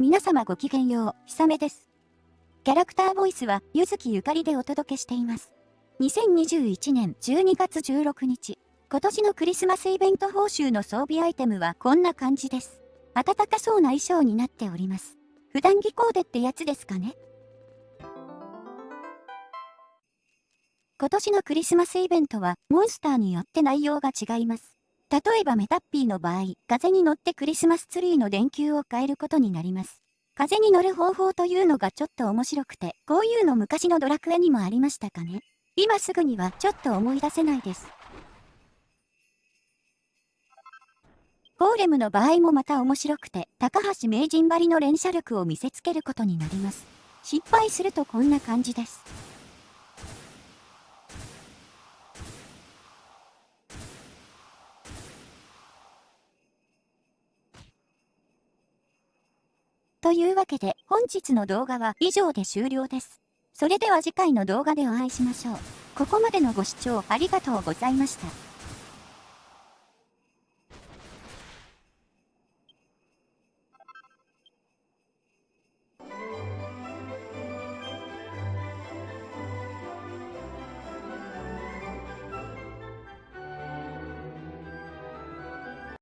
皆様ごきげんよう、ひさめです。キャラクターボイスは、ゆずきゆかりでお届けしています。2021年12月16日、今年のクリスマスイベント報酬の装備アイテムはこんな感じです。暖かそうな衣装になっております。普段着コーデってやつですかね？今年のクリスマスイベントはモンスターによって内容が違います。例えばメタッピーの場合、風に乗ってクリスマスツリーの電球を変えることになります。風に乗る方法というのがちょっと面白くて、こういうの昔のドラクエにもありましたかね今すぐにはちょっと思い出せないです。ゴーレムの場合もまた面白くて、高橋名人張りの連射力を見せつけることになります。失敗するとこんな感じです。というわけで本日の動画は以上で終了です。それでは次回の動画でお会いしましょう。ここまでのご視聴ありがとうございました。